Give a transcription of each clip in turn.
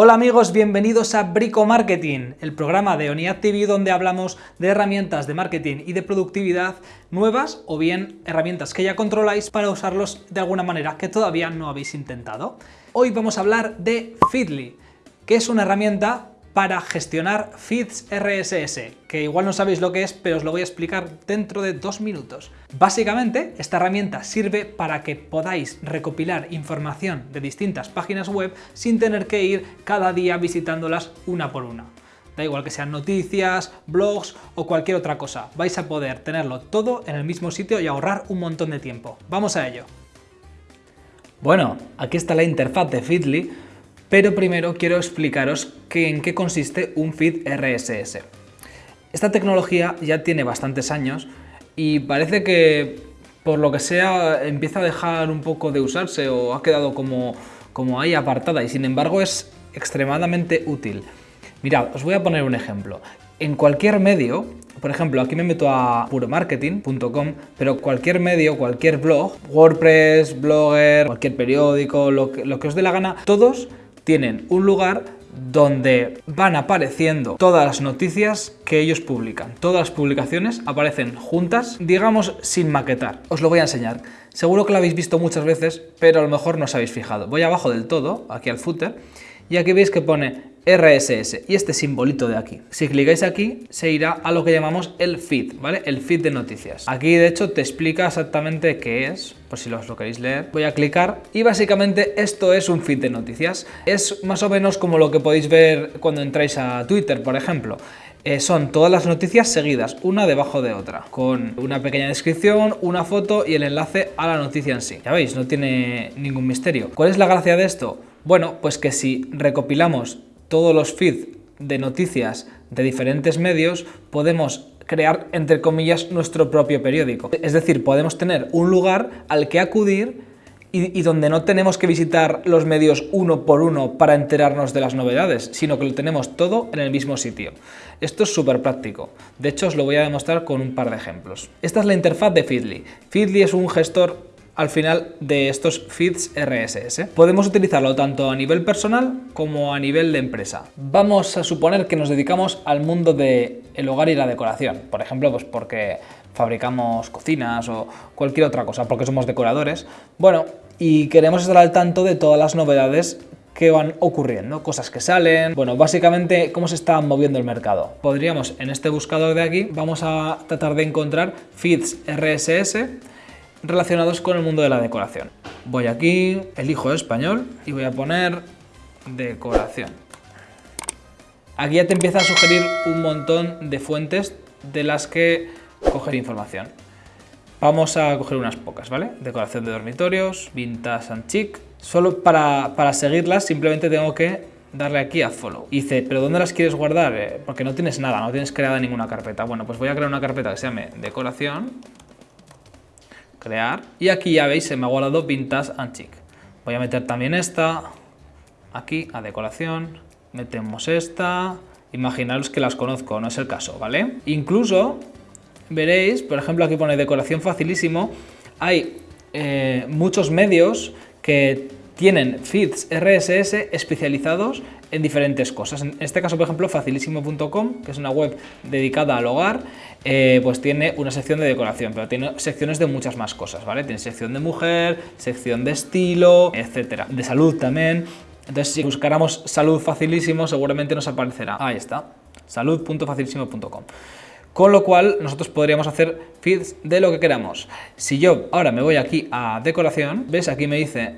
Hola amigos, bienvenidos a Brico Marketing, el programa de ONIAD TV donde hablamos de herramientas de marketing y de productividad nuevas o bien herramientas que ya controláis para usarlos de alguna manera que todavía no habéis intentado. Hoy vamos a hablar de Feedly, que es una herramienta para gestionar feeds RSS, que igual no sabéis lo que es, pero os lo voy a explicar dentro de dos minutos. Básicamente, esta herramienta sirve para que podáis recopilar información de distintas páginas web sin tener que ir cada día visitándolas una por una. Da igual que sean noticias, blogs o cualquier otra cosa. Vais a poder tenerlo todo en el mismo sitio y ahorrar un montón de tiempo. ¡Vamos a ello! Bueno, aquí está la interfaz de Feedly, pero primero quiero explicaros en qué consiste un feed RSS. Esta tecnología ya tiene bastantes años y parece que por lo que sea empieza a dejar un poco de usarse o ha quedado como, como ahí apartada y sin embargo es extremadamente útil. Mirad, os voy a poner un ejemplo. En cualquier medio, por ejemplo, aquí me meto a puromarketing.com, pero cualquier medio, cualquier blog, WordPress, Blogger, cualquier periódico, lo que, lo que os dé la gana, todos tienen un lugar donde van apareciendo todas las noticias que ellos publican. Todas las publicaciones aparecen juntas, digamos sin maquetar. Os lo voy a enseñar. Seguro que lo habéis visto muchas veces, pero a lo mejor no os habéis fijado. Voy abajo del todo, aquí al footer, y aquí veis que pone RSS y este simbolito de aquí. Si clicáis aquí, se irá a lo que llamamos el feed, ¿vale? El feed de noticias. Aquí, de hecho, te explica exactamente qué es, por si lo queréis leer. Voy a clicar y básicamente esto es un feed de noticias. Es más o menos como lo que podéis ver cuando entráis a Twitter, por ejemplo. Eh, son todas las noticias seguidas, una debajo de otra, con una pequeña descripción, una foto y el enlace a la noticia en sí. Ya veis, no tiene ningún misterio. ¿Cuál es la gracia de esto? Bueno, pues que si recopilamos todos los feeds de noticias de diferentes medios, podemos crear, entre comillas, nuestro propio periódico. Es decir, podemos tener un lugar al que acudir y, donde no tenemos que visitar los medios uno por uno para enterarnos de las novedades, sino que lo tenemos todo en el mismo sitio. Esto es súper práctico. De hecho, os lo voy a demostrar con un par de ejemplos. Esta es la interfaz de Feedly. Feedly es un gestor al final de estos feeds RSS. Podemos utilizarlo tanto a nivel personal como a nivel de empresa. Vamos a suponer que nos dedicamos al mundo del el hogar y la decoración. Por ejemplo, pues porque fabricamos cocinas o cualquier otra cosa, porque somos decoradores. Bueno, y queremos estar al tanto de todas las novedades que van ocurriendo, cosas que salen, bueno, básicamente cómo se está moviendo el mercado. Podríamos, en este buscador de aquí, vamos a tratar de encontrar feeds RSS relacionados con el mundo de la decoración. Voy aquí, elijo español y voy a poner decoración. Aquí ya te empieza a sugerir un montón de fuentes de las que coger información. Vamos a coger unas pocas, ¿vale? Decoración de dormitorios, vintage and chic. Solo para, para seguirlas simplemente tengo que darle aquí a follow. dice, ¿pero dónde las quieres guardar? Eh, porque no tienes nada, no tienes creada ninguna carpeta. Bueno, pues voy a crear una carpeta que se llame decoración Y aquí ya veis, se me ha guardado Vintage Chic. Voy a meter también esta, aquí a decoración, metemos esta, imaginaros que las conozco, no es el caso, ¿vale? Incluso veréis, por ejemplo aquí pone decoración facilísimo, hay eh, muchos medios que tienen feeds RSS especializados en diferentes cosas. En este caso, por ejemplo, facilísimo.com, que es una web dedicada al hogar, eh, pues tiene una sección de decoración, pero tiene secciones de muchas más cosas, ¿vale? Tiene sección de mujer, sección de estilo, etcétera. De salud también. Entonces, si buscáramos salud facilísimo, seguramente nos aparecerá. Ahí está, salud.facilísimo.com. Con lo cual, nosotros podríamos hacer feeds de lo que queramos. Si yo ahora me voy aquí a decoración, ¿ves? Aquí me dice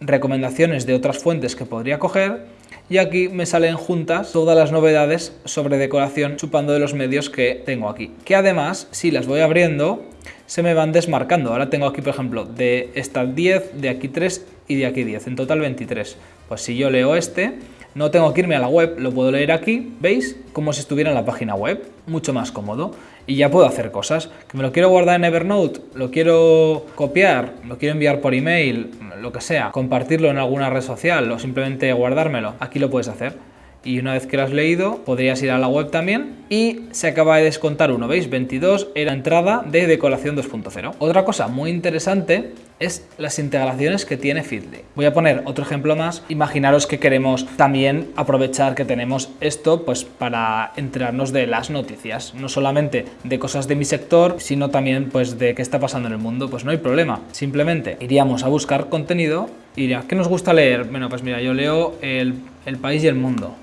recomendaciones de otras fuentes que podría coger y aquí me salen juntas todas las novedades sobre decoración chupando de los medios que tengo aquí. Que además, si las voy abriendo, se me van desmarcando. Ahora tengo aquí, por ejemplo, de estas 10, de aquí 3 y de aquí 10, en total 23. Pues si yo leo este, no tengo que irme a la web, lo puedo leer aquí, ¿veis? Como si estuviera en la página web, mucho más cómodo. Y ya puedo hacer cosas. Que me lo quiero guardar en Evernote, lo quiero copiar, lo quiero enviar por email, lo que sea, compartirlo en alguna red social o simplemente guardármelo, aquí lo puedes hacer. Y una vez que lo has leído podrías ir a la web también y se acaba de descontar uno, ¿veis? 22 era entrada de decoración 2.0. Otra cosa muy interesante es las integraciones que tiene Feedly. Voy a poner otro ejemplo más. Imaginaros que queremos también aprovechar que tenemos esto pues para enterarnos de las noticias, no solamente de cosas de mi sector, sino también pues de qué está pasando en el mundo. Pues no hay problema, simplemente iríamos a buscar contenido y ¿qué nos gusta leer? Bueno, pues mira, yo leo el, país y el mundo.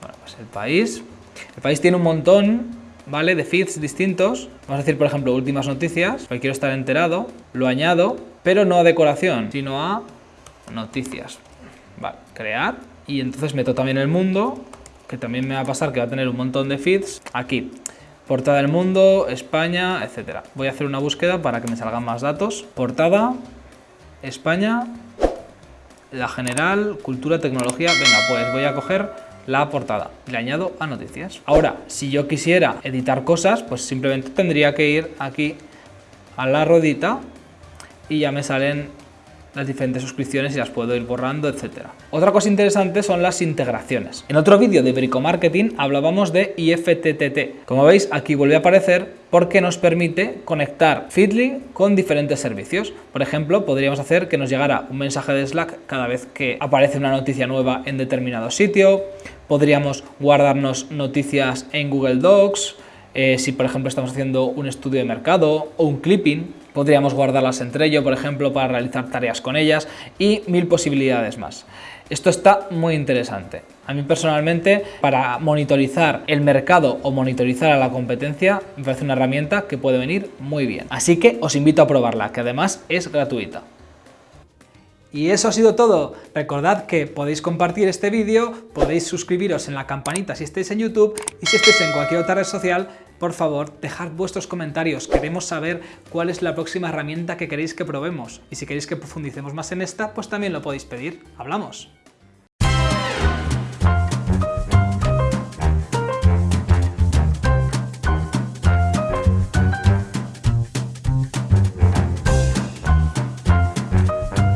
Bueno, pues el país... El país tiene un montón ¿vale? De feeds distintos. Vamos a decir, por ejemplo, últimas noticias, quiero estar enterado. Lo añado, pero no a decoración, sino a noticias. Vale, crear. Y entonces meto también el mundo, que también me va a pasar que va a tener un montón de feeds. Aquí, portada del mundo, España, etcétera. Voy a hacer una búsqueda para que me salgan más datos. Portada, España, la general, cultura, tecnología. Venga, pues voy a coger la portada. Le añado a noticias. Ahora, si yo quisiera editar cosas, pues simplemente tendría que ir aquí a la rodita y ya me salen las diferentes suscripciones y las puedo ir borrando, etcétera. Otra cosa interesante son las integraciones. En otro vídeo de Bricomarketing hablábamos de IFTTT. Como veis, aquí vuelve a aparecer porque nos permite conectar Feedly con diferentes servicios. Por ejemplo, podríamos hacer que nos llegara un mensaje de Slack cada vez que aparece una noticia nueva en determinado sitio. Podríamos guardarnos noticias en Google Docs, eh, si por ejemplo estamos haciendo un estudio de mercado o un clipping, podríamos guardarlas entre ello, por ejemplo, para realizar tareas con ellas y mil posibilidades más. Esto está muy interesante. A mí personalmente, para monitorizar el mercado o monitorizar a la competencia, me parece una herramienta que puede venir muy bien. Así que os invito a probarla, que además es gratuita. Y eso ha sido todo. Recordad que podéis compartir este vídeo, podéis suscribiros en la campanita si estáis en YouTube y si estáis en cualquier otra red social, por favor, dejad vuestros comentarios. Queremos saber cuál es la próxima herramienta que queréis que probemos. Y si queréis que profundicemos más en esta, pues también lo podéis pedir. ¡Hablamos!